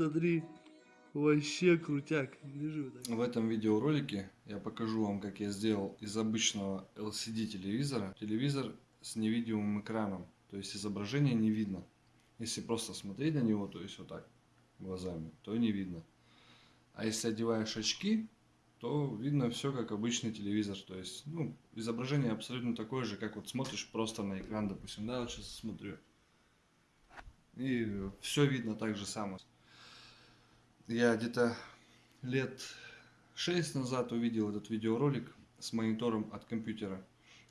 Смотри, вообще крутяк. Вот так. В этом видеоролике я покажу вам, как я сделал из обычного LCD телевизора телевизор с невидимым экраном. То есть изображение не видно. Если просто смотреть на него, то есть вот так глазами, то не видно. А если одеваешь очки, то видно все как обычный телевизор. То есть, ну, изображение абсолютно такое же, как вот смотришь просто на экран, допустим, да, вот сейчас смотрю. И все видно так же самое. Я где-то лет 6 назад увидел этот видеоролик с монитором от компьютера.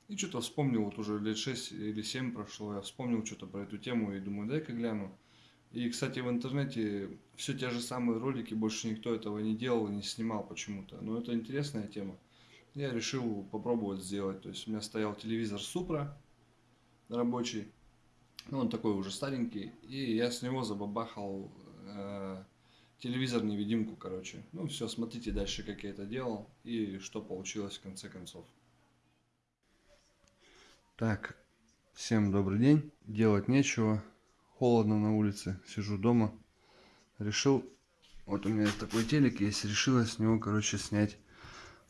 И что-то вспомнил, вот уже лет 6 или 7 прошло, я вспомнил что-то про эту тему и думаю, дай-ка гляну. И, кстати, в интернете все те же самые ролики, больше никто этого не делал и не снимал почему-то. Но это интересная тема. Я решил попробовать сделать. То есть у меня стоял телевизор Супра рабочий. Ну, он такой уже старенький. И я с него забабахал э, телевизор-невидимку, короче. Ну, все, смотрите дальше, как я это делал. И что получилось в конце концов. Так, всем добрый день. Делать нечего холодно на улице, сижу дома. Решил, вот у меня такой телек есть, решила с него, короче, снять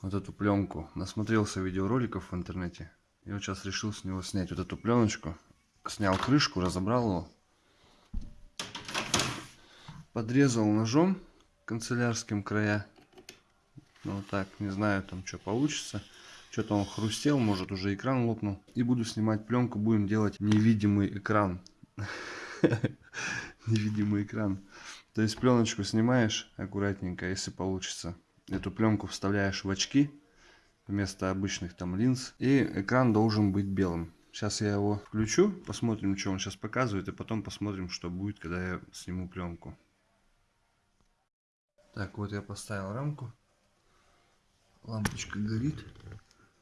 вот эту пленку. Насмотрелся видеороликов в интернете. И вот сейчас решил с него снять вот эту пленочку. Снял крышку, разобрал его. Подрезал ножом канцелярским края. Ну вот так, не знаю там что получится. Что-то он хрустел, может уже экран лопнул. И буду снимать пленку, будем делать невидимый экран. невидимый экран. То есть пленочку снимаешь аккуратненько, если получится. Эту пленку вставляешь в очки вместо обычных там линз. И экран должен быть белым. Сейчас я его включу, посмотрим, что он сейчас показывает, и потом посмотрим, что будет, когда я сниму пленку. Так, вот я поставил рамку. Лампочка горит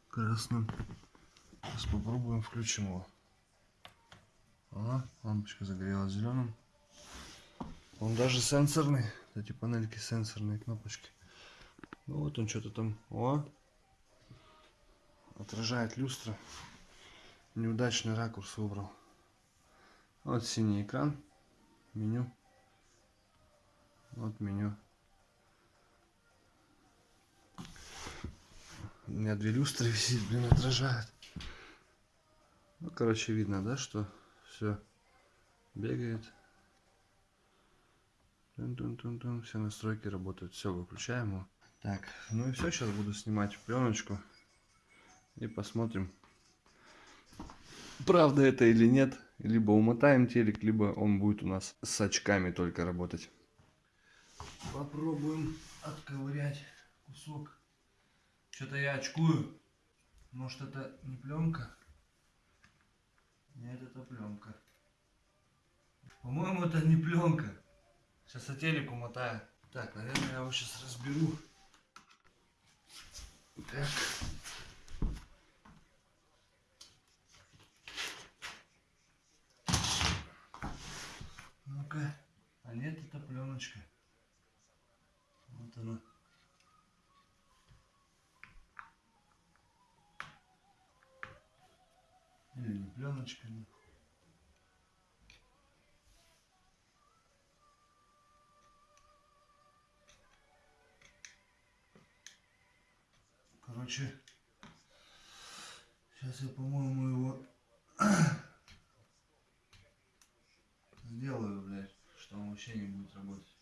красным. Сейчас попробуем включим его. Ага, лампочка загорелась зеленым. Он даже сенсорный. Эти панельки сенсорные кнопочки. Ну вот он что-то там. О! Отражает люстра. Неудачный ракурс выбрал. Вот синий экран. Меню. Вот меню. У меня две люстры висит, блин, отражает. Ну, короче, видно, да, что все бегает. Тун -тун -тун -тун. Все настройки работают. Все, выключаем его. Так, ну и все, сейчас буду снимать пленочку. И посмотрим, правда это или нет. Либо умотаем телек, либо он будет у нас с очками только работать. Попробуем отковырять кусок. Что-то я очкую. Может это не пленка? Нет, это пленка. По-моему, это не пленка. Сейчас я телек умотаю. Так, наверное, я его сейчас разберу. Так. Ну-ка. А нет, это пленочка. Короче, сейчас я, по-моему, его сделаю, блядь, что он вообще не будет работать.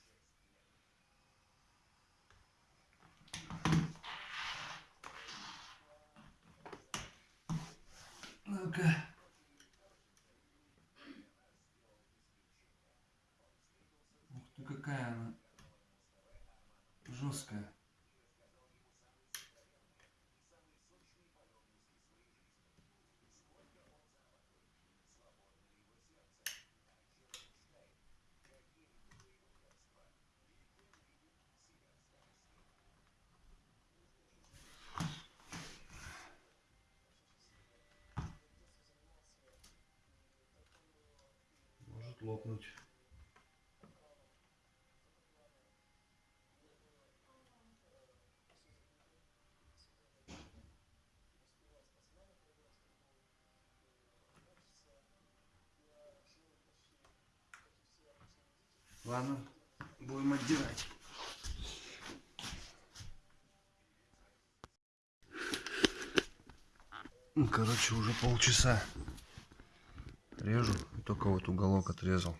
Ну-ка. Ух ты, какая она жесткая. может лопнуть. Ладно, будем отдирать. Ну, короче, уже полчаса режу, только вот уголок отрезал.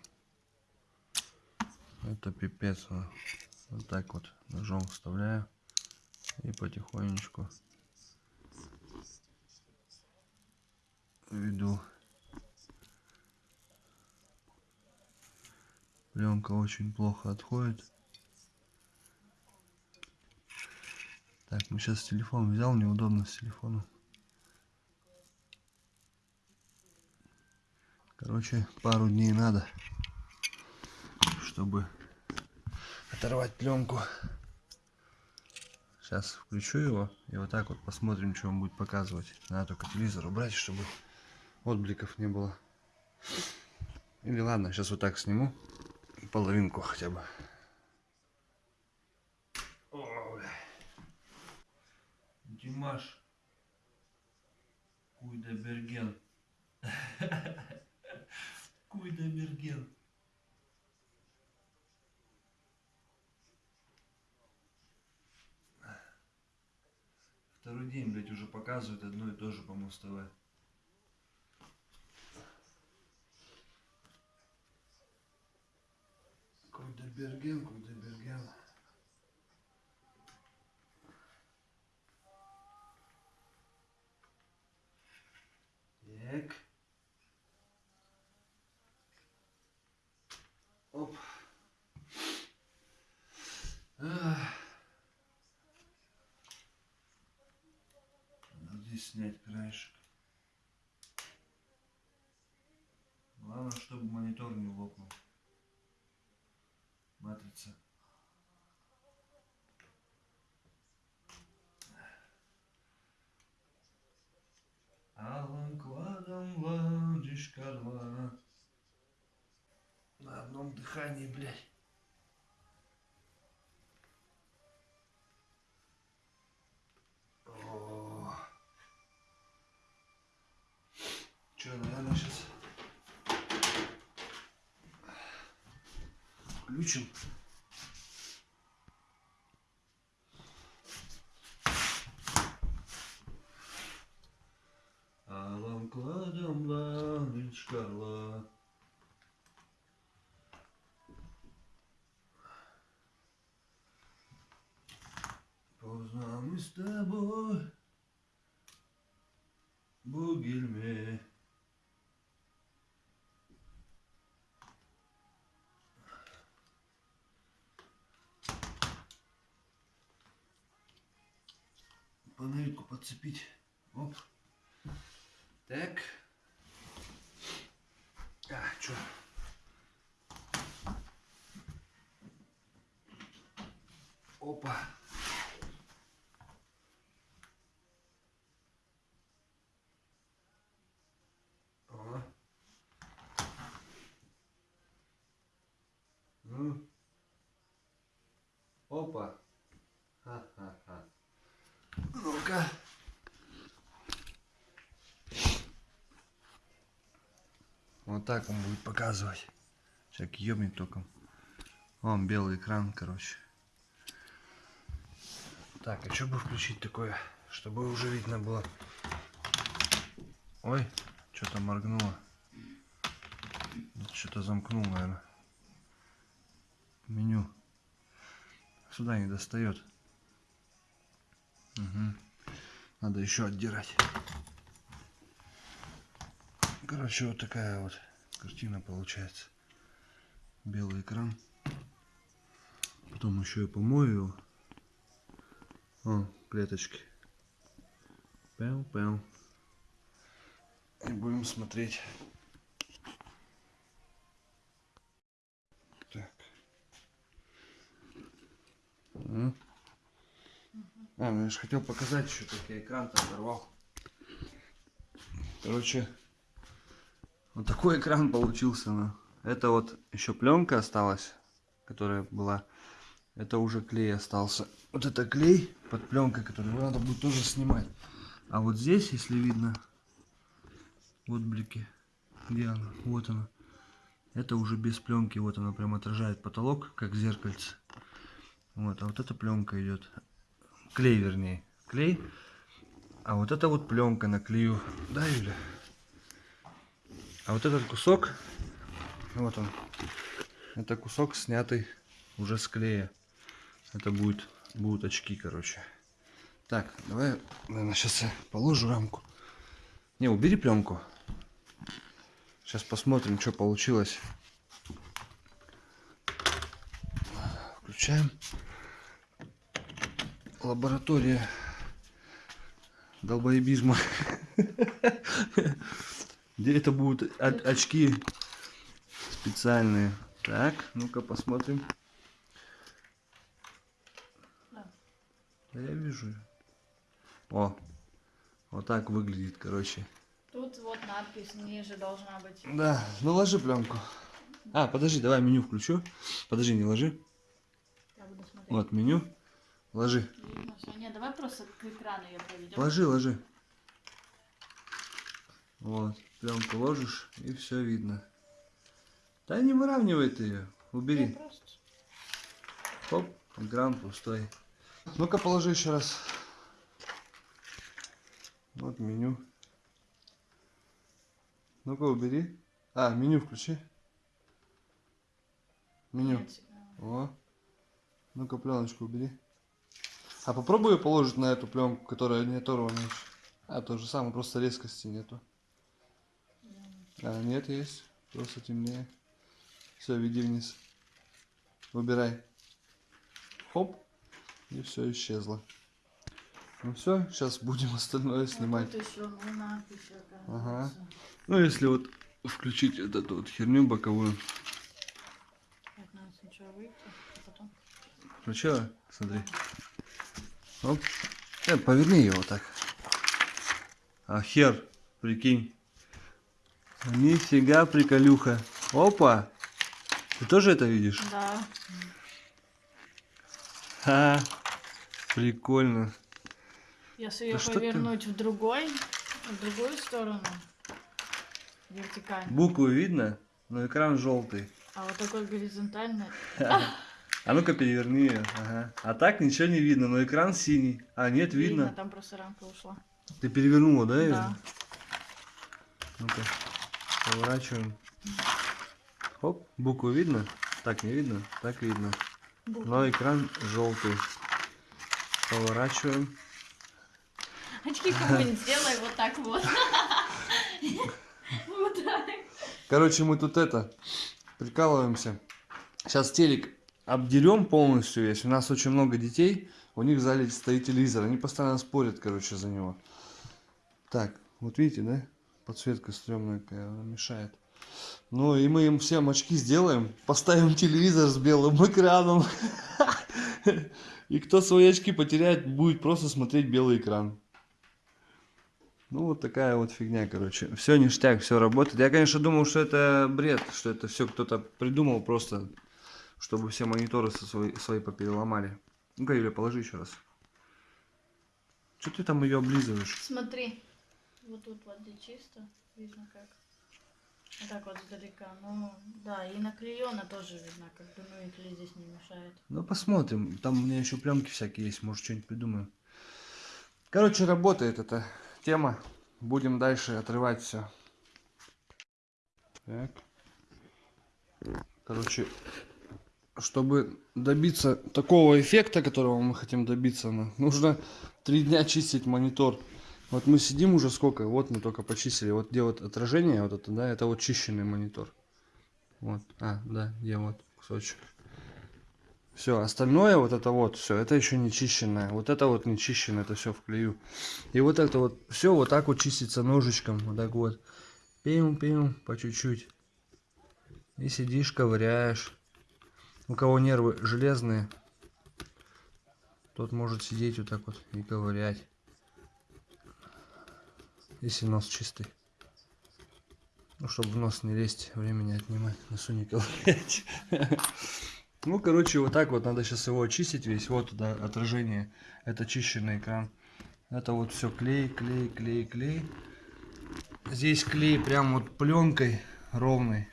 Это пипец. а. Вот так вот ножом вставляю и потихонечку веду. Пленка очень плохо отходит. Так, ну сейчас телефон взял, неудобно с телефоном. Короче, пару дней надо, чтобы оторвать пленку. Сейчас включу его и вот так вот посмотрим, что он будет показывать. Надо только телевизор убрать, чтобы отбликов не было. Или ладно, сейчас вот так сниму. Половинку хотя бы. О, бля. Димаш. Куйдеберген. Куйдеберген. Второй день, блядь, уже показывают одно и то же по Муз-ТВ. Куйдеберген, Куйдеберген. Так. Оп. Надо здесь снять краешек. Главное, чтобы монитор не лопнул. Матрица. Дыхании, блядь. Наверное, сейчас включим. Панельку подцепить. Оп. Так. А, чё? Опа. Ага. Ну. Опа. Ха-ха-ха. Ну-ка. Вот так он будет показывать. Всякий ёбнет током. Вон белый экран, короче. Так, а что бы включить такое, чтобы уже видно было? Ой, что-то моргнуло. Что-то замкнул, наверное. Меню. Сюда не достает. Угу. Надо еще отдирать. Короче, вот такая вот картина получается. Белый экран. Потом еще и помою его. О, клеточки. Пел-пел. И будем смотреть. Так. А, ну я же хотел показать еще, как я экран-то оторвал. Короче, вот такой экран получился. Ну. Это вот еще пленка осталась, которая была. Это уже клей остался. Вот это клей под пленкой, который надо будет тоже снимать. А вот здесь, если видно, вот блики, где она? Вот она. Это уже без пленки, вот она прям отражает потолок, как зеркальце. Вот, а вот эта пленка идет. Клей, вернее. Клей. А вот это вот пленка на клею. Да, Юля? А вот этот кусок, вот он. Это кусок снятый уже с клея. Это будет, будут очки, короче. Так, давай, наверное, сейчас я положу рамку. Не, убери пленку. Сейчас посмотрим, что получилось. Включаем. Лаборатория долбоебизма. Это будут очки специальные. Так, ну-ка посмотрим. Да. Я вижу. О, вот так выглядит, короче. Тут вот надпись ниже должна быть. Да, ну ложи пленку. А, подожди, давай меню включу. Подожди, не ложи. Вот меню. Ложи. Нет, давай просто к экрану ее проведем. Ложи, ложи. Вот, пленку ложишь, и все видно. Да не выравнивай ты ее. Убери. просто... Хоп, экран пустой. Ну-ка положи еще раз. Вот меню. Ну-ка убери. А, меню включи. Меню. О. Ну-ка пленочку убери. А попробуй ее положить на эту пленку, которая не оторвана еще. А, то же самое, просто резкости нету. А, нет, есть. Просто темнее. Все, веди вниз. Выбирай. Хоп. И все исчезло. Ну все, сейчас будем остальное Вот снимать. тут еще ну, надпись Ага. Ну, если вот включить вот эту вот херню боковую. Выйти, а потом... Включила? Смотри. Оп. Э, поверни его так. А хер, прикинь. Нифига приколюха. Опа. Ты тоже это видишь? Да. Ха. Прикольно. Если ее Да ты- повернуть в другой, в другую сторону, вертикально, Буквы видно, но экран желтый. а вот такой горизонтальный, А ну-ка переверни ее. Ага. А так ничего не видно, но экран синий. А нет, видно. там просто рамка ушла. Ты перевернула, да? Да. Ну-ка, поворачиваем. Хоп, букву видно? Так не видно? Так видно. Но экран желтый. Поворачиваем. Очки кому-нибудь сделай вот так вот. Вот так. Короче, мы тут это, прикалываемся. Сейчас телек обдерем полностью весь. У нас очень много детей. У них в зале стоит телевизор. Они постоянно спорят, короче, за него. Так, вот видите, да? Подсветка стрёмная какая, мешает. Ну и мы им всем очки сделаем. Поставим телевизор с белым экраном. И кто свои очки потеряет, будет просто смотреть белый экран. Ну, вот такая вот фигня, короче. Все ништяк, все работает. Я, конечно, думал, что это бред, что это все кто-то придумал просто, чтобы все мониторы свои, свои попереломали. Ну-ка, Юля, положи еще раз. Что ты там ее облизываешь? Смотри, вот тут вот где чисто, видно как. Вот так вот издалека. Ну, да, и наклеено тоже видно, как бы, ну и клей здесь не мешает. Ну, посмотрим. Там у меня еще пленки всякие есть, может, что-нибудь придумаем. Короче, работает эта тема. Будем дальше отрывать все. Так. Короче, чтобы добиться такого эффекта, которого мы хотим добиться, ну, нужно три дня чистить монитор. Вот мы сидим уже сколько, вот мы только почистили. Вот где вот отражение, вот это, да, это вот чищенный монитор. Вот, а, да, где вот кусочек. Все, остальное вот это вот, все, это еще не чищенное. Вот это вот не чищенное, это все в клею. И вот это вот, все вот так вот чистится ножичком, вот так вот. Пим-пим, по чуть-чуть. И сидишь, ковыряешь. У кого нервы железные, тот может сидеть вот так вот и ковырять. Если нос чистый. Ну, чтобы в нос не лезть, времени отнимать, носу не. Ну, короче, вот так вот надо сейчас его очистить весь. Вот туда отражение. Это чищенный экран. Это вот все клей, клей, клей, клей. Здесь клей прям вот пленкой ровный.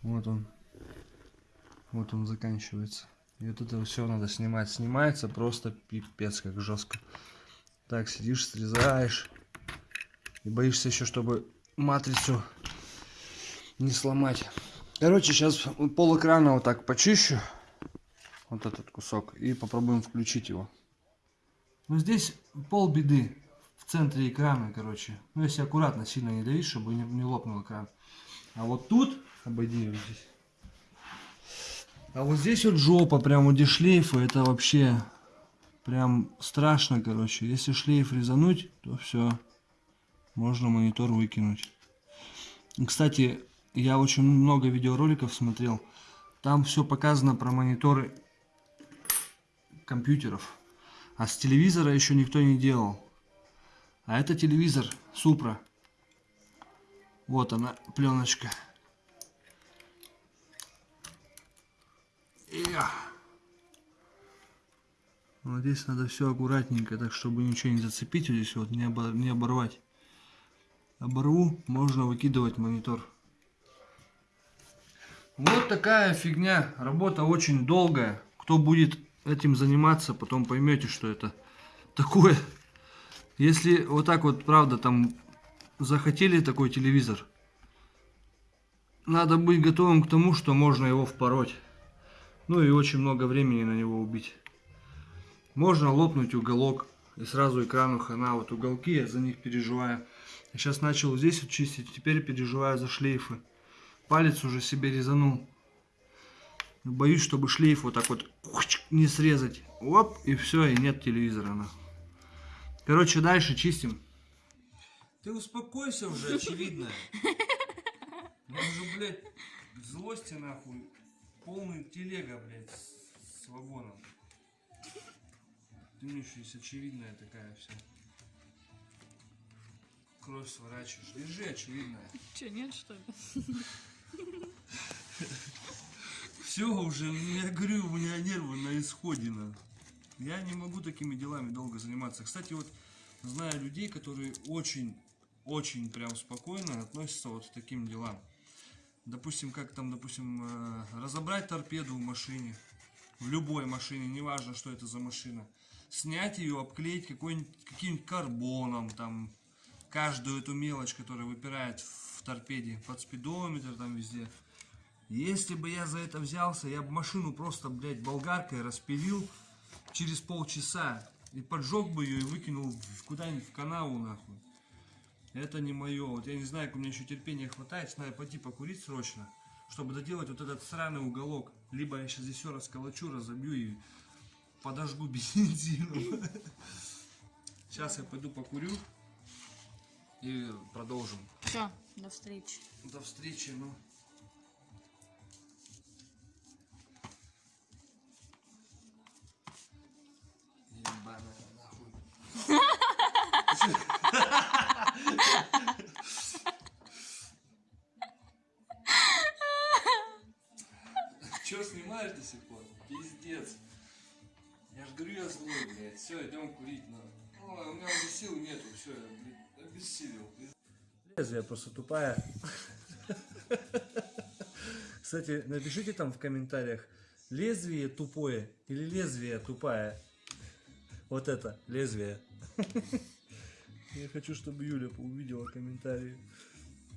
Вот он. Вот он заканчивается. И вот это все надо снимать. Снимается просто пипец, как жестко. Так, сидишь, срезаешь. И боишься еще, чтобы матрицу не сломать. Короче, сейчас пол экрана вот так почищу. Вот этот кусок. И попробуем включить его. Ну здесь пол беды. В центре экрана, короче. Ну если аккуратно, сильно не давить, чтобы не, не лопнул экран. А вот тут, обойди его здесь. А вот здесь вот жопа, прям вот где шлейфы, это вообще прям страшно, короче. Если шлейф резануть, то все, можно монитор выкинуть. Кстати, я очень много видеороликов смотрел. Там все показано про мониторы компьютеров. А с телевизора еще никто не делал. А это телевизор Супра. Вот она, пленочка. Вот здесь надо все аккуратненько, так чтобы ничего не зацепить вот здесь вот, не, обо- не оборвать. Оборву, можно выкидывать монитор. Вот такая фигня. Работа очень долгая. Кто будет этим заниматься, потом поймете, что это такое. Если вот так вот, правда, там захотели такой телевизор, надо быть готовым к тому, что можно его впороть. Ну и очень много времени на него убить. Можно лопнуть уголок и сразу экрану хана. Вот уголки, я за них переживаю. Сейчас начал здесь вот чистить, теперь переживаю за шлейфы. Палец уже себе резанул. Боюсь, чтобы шлейф вот так вот не срезать. Оп, и все, и нет телевизора. нахуй. Короче, дальше чистим. Ты успокойся уже, очевидно. Я уже, блядь, злости нахуй. Полный телега, блядь, с вагоном. Ты мне еще есть очевидная такая вся. Кровь сворачиваешь. Держи очевидная. Че, нет, что ли? Все уже, я говорю, у меня нервы на исходе. на. Я не могу такими делами долго заниматься. Кстати, вот знаю людей, которые очень, очень прям спокойно относятся вот к таким делам. Допустим, как там, допустим, э, разобрать торпеду в машине, в любой машине, неважно, что это за машина. Снять ее, обклеить каким-нибудь карбоном, там, каждую эту мелочь, которая выпирает в торпеде, под спидометр там везде. Если бы я за это взялся, я бы машину просто, блядь, болгаркой распилил через полчаса и поджег бы ее и выкинул куда-нибудь в канаву, нахуй. Это не мое. Вот я не знаю, как у меня еще терпения хватает. Надо пойти покурить срочно, чтобы доделать вот этот сраный уголок. Либо я сейчас здесь все расколочу, разобью и подожгу бензином. Сейчас я пойду покурю и продолжим. Все, до встречи. До встречи, ну. Ебаная нахуй. Че снимаешь до сих пор? Пиздец. Я ж говорю, я злой, блядь. Все, идем курить надо. Ой, у меня уже сил нету, все, я, блядь, обессилел. Лезвие просто тупая. Кстати, напишите там в комментариях, лезвие тупое или лезвие тупая. Вот это, лезвие. Я хочу, чтобы Юля увидела комментарии,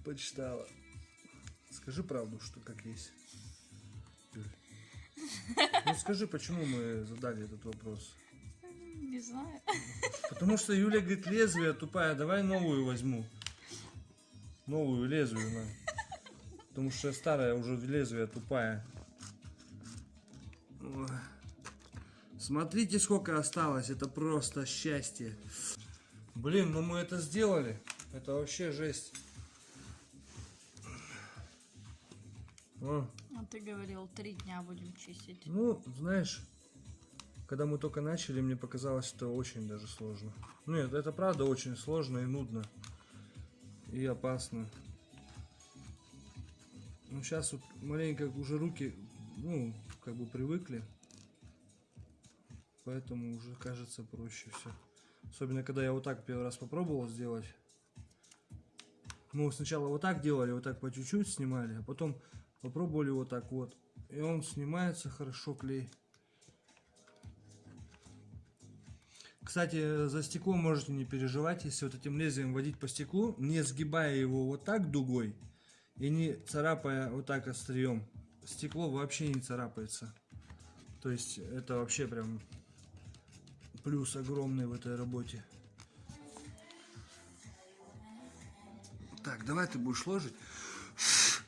почитала. Скажи правду, что как есть. Юль. Ну скажи, почему мы задали этот вопрос? Не знаю. Потому что Юля говорит, лезвие тупая, давай новую возьму. Новую лезвие, на. Потому что старая уже лезвие тупая. Ой. Смотрите, сколько осталось, это просто счастье. Блин, ну мы это сделали. Это вообще жесть. О, А ты говорил, три дня будем чистить. ну, знаешь, когда мы только начали, мне показалось, что очень даже сложно. Ну, Нет, это правда очень сложно и нудно. И опасно. Ну, сейчас вот маленько уже руки, ну, как бы привыкли. Поэтому уже кажется проще все. Особенно, когда я вот так первый раз попробовал сделать. Мы сначала вот так делали, вот так по чуть-чуть снимали, а потом Попробовали вот так вот. И он снимается хорошо, клей. Кстати, за стекло можете не переживать, если вот этим лезвием водить по стеклу, не сгибая его вот так дугой и не царапая вот так острием. Стекло вообще не царапается. То есть это вообще прям плюс огромный в этой работе. Так, давай ты будешь ложить,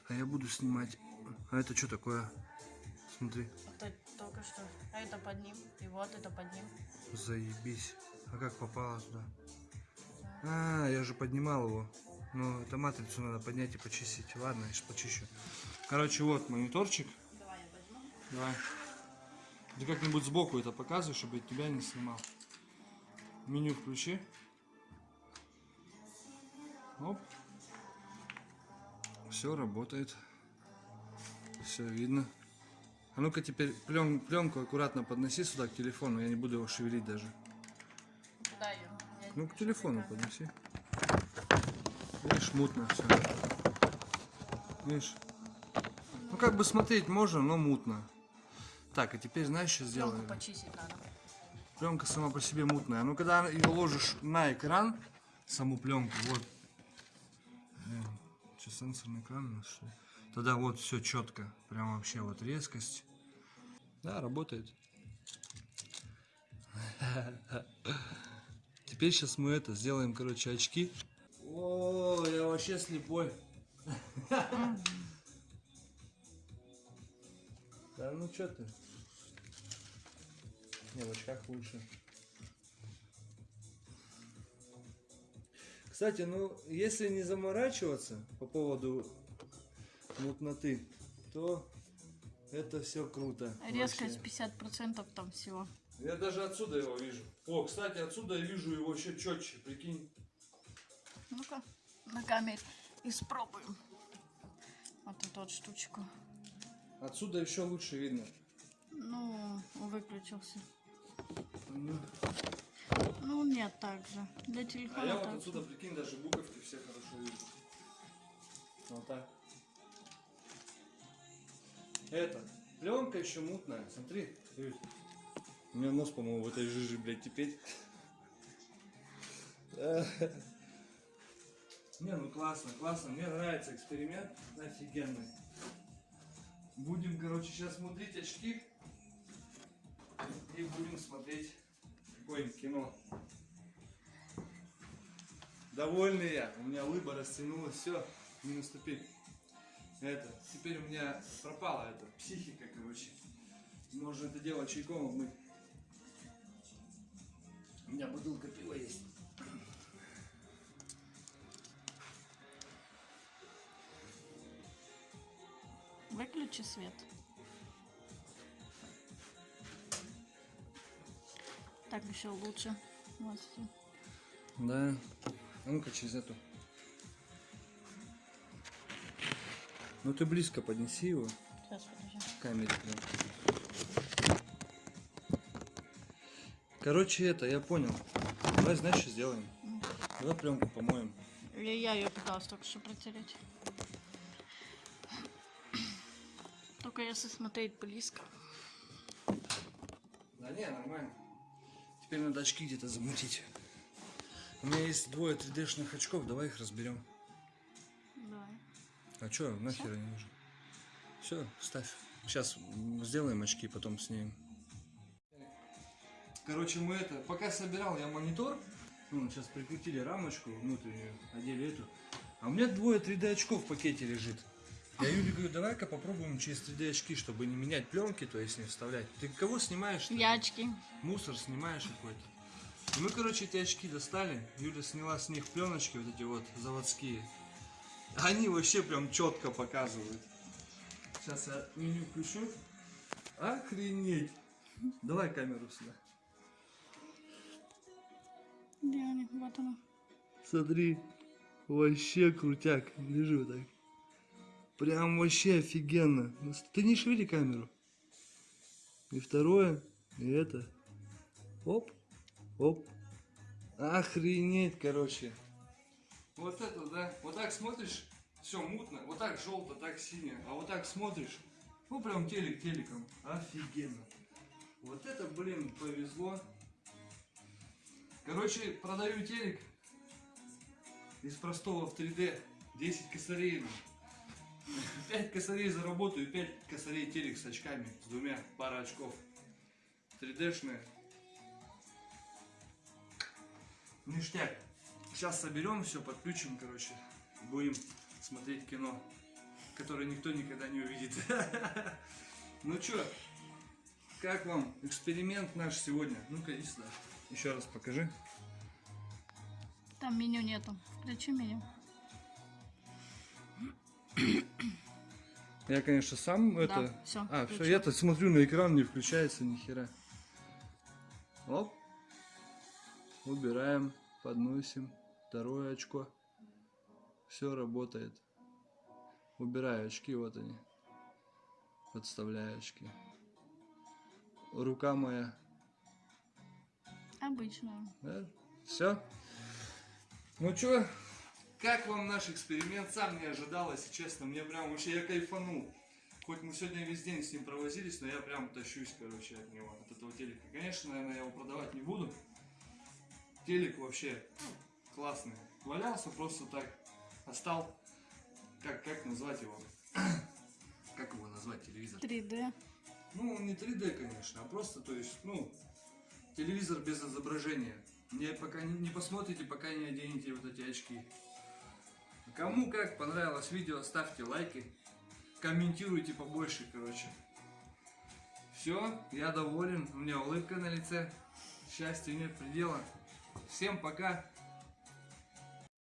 а я буду снимать. А это что такое? Смотри, только что. А это под ним. И вот это под ним. заебись. А как попало туда? А, я же поднимал его. Ну, это матрицу надо поднять и почистить. Ладно, я сейчас почищу. Короче, вот мониторчик. Давай я возьму. Давай. Ты как-нибудь сбоку это показывай, чтобы я тебя не снимал. Меню включи. Оп. Все работает. Все видно. А ну-ка теперь плен, пленку аккуратно подноси сюда к телефону. Я не буду его шевелить даже. Куда ее? Я Ну, к телефону какая. подноси. Видишь, мутно все. Видишь? Ну, как бы смотреть можно, но мутно. Так, и теперь знаешь, что Пленку сделаем? почистить надо. Пленка сама по себе мутная. Ну, когда ее ложишь на экран, саму пленку, вот. Что, сенсорный экран у нас, что ли? Тогда вот все четко. Прям вообще вот резкость. Да, работает. Теперь сейчас мы это сделаем, короче, очки. О, я вообще слепой. Да ну что ты? Не, в очках лучше. Кстати, ну, если не заморачиваться по поводу мутноты, то это все круто. Резкость вообще. 50% там всего. Я даже отсюда его вижу. О, кстати, отсюда я вижу его еще четче, прикинь. Ну-ка, на камере испробуем. Вот эту вот штучку. Отсюда еще лучше видно. Ну, выключился. Ну, Ну, нет, так же. Для А телефона я вот отсюда, же. прикинь, даже буковки все хорошо вижу. Вот так. Это, пленка еще мутная. Смотри. У меня нос, по-моему, в этой жиже, блядь, теперь. Не, ну классно, классно. Мне нравится эксперимент. Офигенный. Будем, короче, сейчас смотреть очки. И будем смотреть какое кино. Довольный я. У меня лыба растянулась. Все, не наступить. Это, теперь у меня пропала эта психика, короче. Можно это дело чайком обмыть. У меня бутылка пива есть. Выключи свет. Так еще лучше. Вот. Да. А ну-ка через эту. Ну ты близко поднеси его Сейчас подожди. камере. прям. Короче, это, я понял. Давай, знаешь, что сделаем? Давай пленку помоем. Я, я ее пыталась только что протереть. Только если смотреть близко. Да не, нормально. Теперь надо очки где-то замутить. У меня есть двое 3D-шных очков, давай их разберем. А чё, нахер они нужны? Все, ставь. Сейчас сделаем очки, потом снимем. Короче, мы это, пока собирал я монитор, ну, сейчас прикрутили рамочку внутреннюю, одели эту. А у меня двое 3D очков в пакете лежит. Я Юле говорю, давай-ка попробуем через 3D очки, чтобы не менять пленки, то есть не вставлять. Ты кого снимаешь? Я очки. мусор снимаешь какой-то. И мы, короче, эти очки достали. Юля сняла с них пленочки, вот эти вот заводские. Они вообще прям четко показывают. Сейчас я меню включу. Охренеть. Давай камеру сюда. Где они? Вот она. Смотри, вообще крутяк. Вот так. Прям вообще офигенно. Ну, Ты не шевели камеру. И второе, и это. Оп, оп. Охренеть, короче. Вот это, да. Вот так смотришь, все мутно. Вот так желто, так синее. А вот так смотришь, ну прям телек телеком. Офигенно. Вот это, блин, повезло. Короче, продаю телек из простого в 3D. 10 косарей. 5 косарей заработаю, 5 косарей телек с очками, с двумя, пара очков. 3D-шные. Ништяк. Сейчас соберем все, подключим, короче. Будем смотреть кино, которое никто никогда не увидит. Ну чё, как вам эксперимент наш сегодня? Ну-ка, иди сюда. Еще раз покажи. Там меню нету. Включи меню. Я, конечно, сам это... всё, А, все, включил. я-то смотрю на экран, не включается ни хера. Оп. Убираем, подносим. Второе очко. Все работает. Убираю очки, вот они. Подставляю очки. Рука моя. Обычную. Все. Ну чё, как вам наш эксперимент? Сам не ожидал, если честно. Мне прям вообще я кайфанул. Хоть мы сегодня весь день с ним провозились, но я прям тащусь, короче, от него, от этого телека. Конечно, наверное, я его продавать не буду. Телек вообще классный. Валялся просто так. Остал. Как, как назвать его? Как его назвать, телевизор? 3D. Ну, он не 3D, конечно, а просто, то есть, ну, телевизор без изображения. Не, пока не, не посмотрите, пока не оденете вот эти очки. Кому как понравилось видео, ставьте лайки, комментируйте побольше, короче. Все, я доволен, у меня улыбка на лице, счастья нет предела. Всем пока,